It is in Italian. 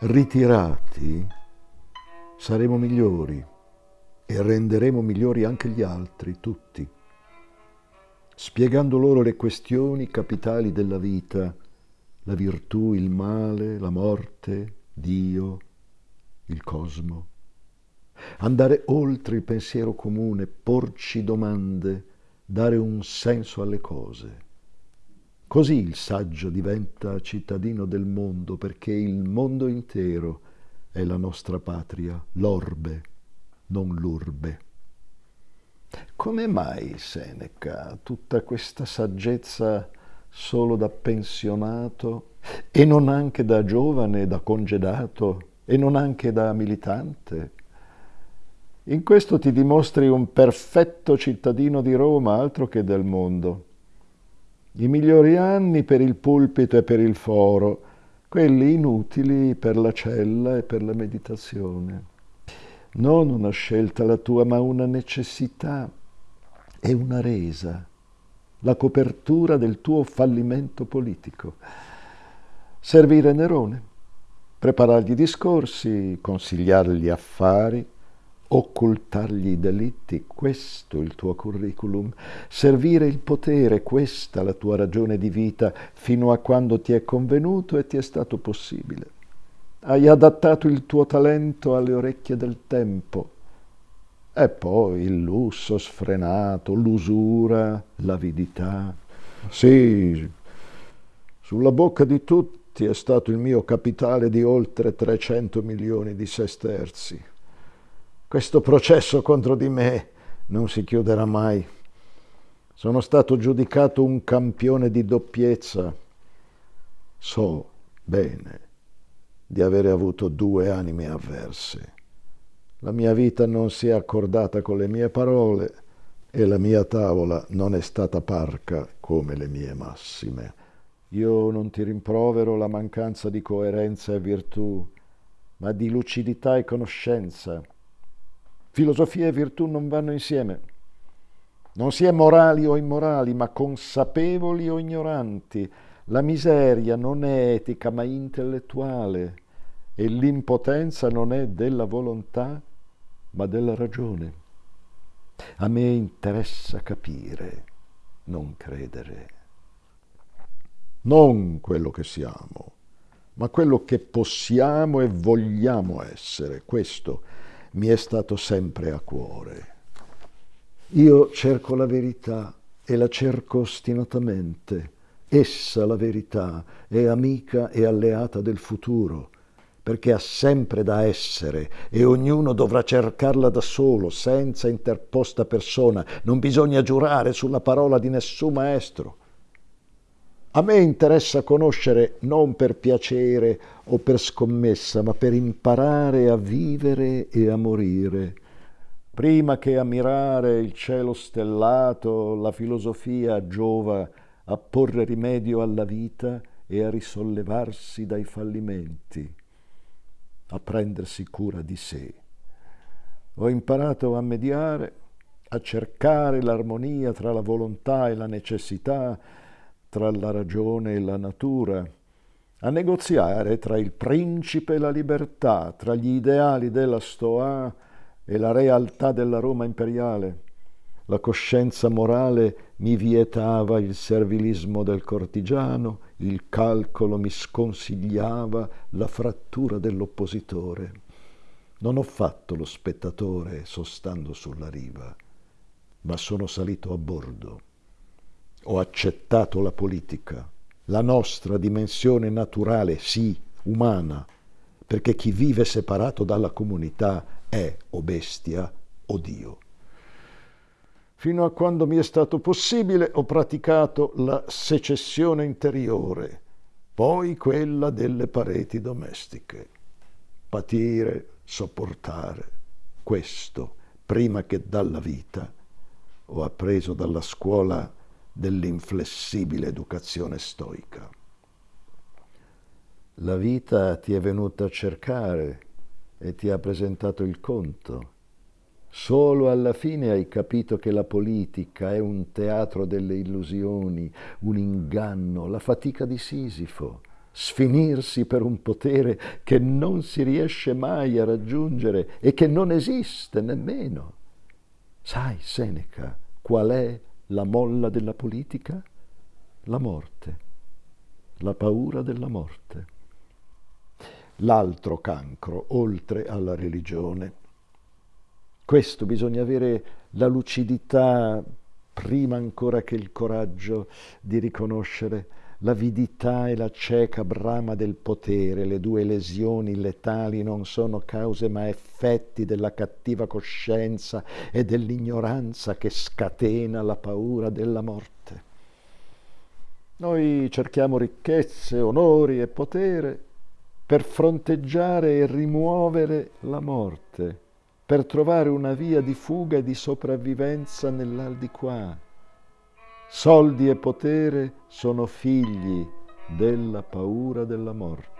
ritirati saremo migliori e renderemo migliori anche gli altri, tutti, spiegando loro le questioni capitali della vita, la virtù, il male, la morte, Dio, il cosmo. Andare oltre il pensiero comune, porci domande, dare un senso alle cose. Così il saggio diventa cittadino del mondo, perché il mondo intero è la nostra patria, l'orbe, non l'urbe. Come mai Seneca tutta questa saggezza solo da pensionato e non anche da giovane, da congedato e non anche da militante? In questo ti dimostri un perfetto cittadino di Roma, altro che del mondo. I migliori anni per il pulpito e per il foro, quelli inutili per la cella e per la meditazione. Non una scelta la tua, ma una necessità e una resa, la copertura del tuo fallimento politico. Servire Nerone, preparargli discorsi, consigliargli affari, occultargli i delitti, questo il tuo curriculum, servire il potere, questa la tua ragione di vita, fino a quando ti è convenuto e ti è stato possibile. Hai adattato il tuo talento alle orecchie del tempo. E poi il lusso sfrenato, l'usura, l'avidità. Sì, sulla bocca di tutti è stato il mio capitale di oltre 300 milioni di sesterzi questo processo contro di me non si chiuderà mai. Sono stato giudicato un campione di doppiezza. So bene di avere avuto due anime avverse. La mia vita non si è accordata con le mie parole e la mia tavola non è stata parca come le mie massime. Io non ti rimprovero la mancanza di coerenza e virtù, ma di lucidità e conoscenza Filosofia e virtù non vanno insieme. Non si è morali o immorali, ma consapevoli o ignoranti. La miseria non è etica, ma intellettuale. E l'impotenza non è della volontà, ma della ragione. A me interessa capire, non credere. Non quello che siamo, ma quello che possiamo e vogliamo essere. Questo mi è stato sempre a cuore. Io cerco la verità e la cerco ostinatamente. Essa, la verità, è amica e alleata del futuro, perché ha sempre da essere e ognuno dovrà cercarla da solo, senza interposta persona. Non bisogna giurare sulla parola di nessun maestro. A me interessa conoscere non per piacere o per scommessa, ma per imparare a vivere e a morire. Prima che ammirare il cielo stellato, la filosofia giova a porre rimedio alla vita e a risollevarsi dai fallimenti, a prendersi cura di sé. Ho imparato a mediare, a cercare l'armonia tra la volontà e la necessità, tra la ragione e la natura, a negoziare tra il principe e la libertà, tra gli ideali della Stoa e la realtà della Roma imperiale. La coscienza morale mi vietava il servilismo del cortigiano, il calcolo mi sconsigliava la frattura dell'oppositore. Non ho fatto lo spettatore sostando sulla riva, ma sono salito a bordo ho accettato la politica, la nostra dimensione naturale, sì, umana, perché chi vive separato dalla comunità è o bestia o Dio. Fino a quando mi è stato possibile ho praticato la secessione interiore, poi quella delle pareti domestiche. Patire, sopportare, questo, prima che dalla vita, ho appreso dalla scuola dell'inflessibile educazione stoica. La vita ti è venuta a cercare e ti ha presentato il conto. Solo alla fine hai capito che la politica è un teatro delle illusioni, un inganno, la fatica di Sisifo. sfinirsi per un potere che non si riesce mai a raggiungere e che non esiste nemmeno. Sai, Seneca, qual è la molla della politica? La morte, la paura della morte. L'altro cancro, oltre alla religione. Questo bisogna avere la lucidità prima ancora che il coraggio di riconoscere l'avidità e la cieca brama del potere, le due lesioni letali non sono cause ma effetti della cattiva coscienza e dell'ignoranza che scatena la paura della morte. Noi cerchiamo ricchezze, onori e potere per fronteggiare e rimuovere la morte, per trovare una via di fuga e di sopravvivenza nell'aldilà Soldi e potere sono figli della paura della morte.